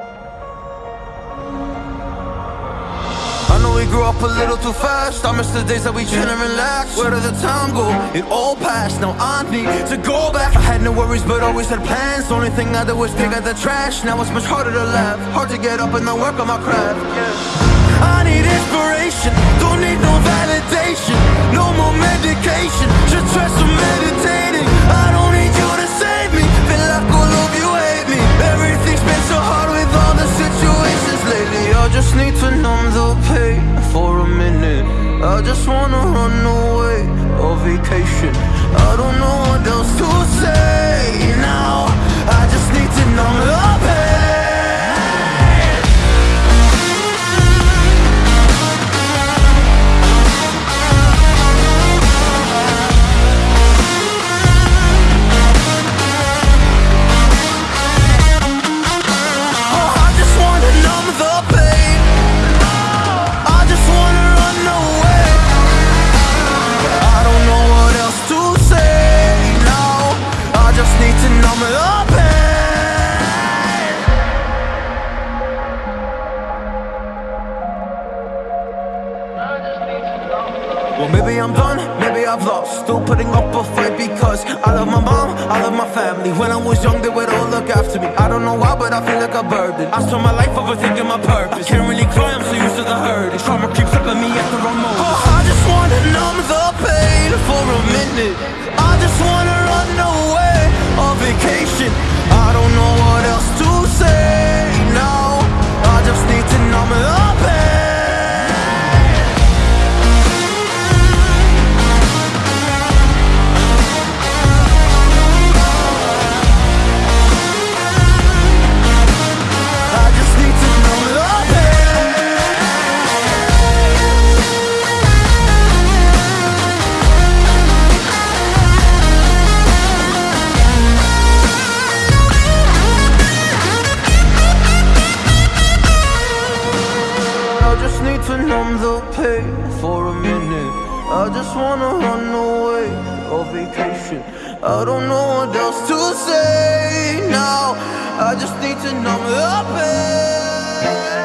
I know we grew up a little too fast. I miss the days that we chill and relax. Where did the time go? It all passed. Now I need to go back. I had no worries, but always had plans. Only thing I did was pick out the trash. Now it's much harder to laugh. Hard to get up and then work on my craft. I need inspiration. I just wanna run away on vacation. I don't know what else to say Well, maybe I'm done, maybe I've lost. Still putting up a fight because I love my mom, I love my family. When I was young, they would all look after me. I don't know why, but I feel like a burden. I spent my life overthinking my purpose. I can't really cry, I'm so used to the hurt. Trauma creeps up on me at the wrong moment. Oh, I just wanna numb the pain for a minute. I just wanna run away on vacation. I don't know what else to say just need to numb the pain for a minute. I just wanna run away on vacation. I don't know what else to say now. I just need to numb the pain.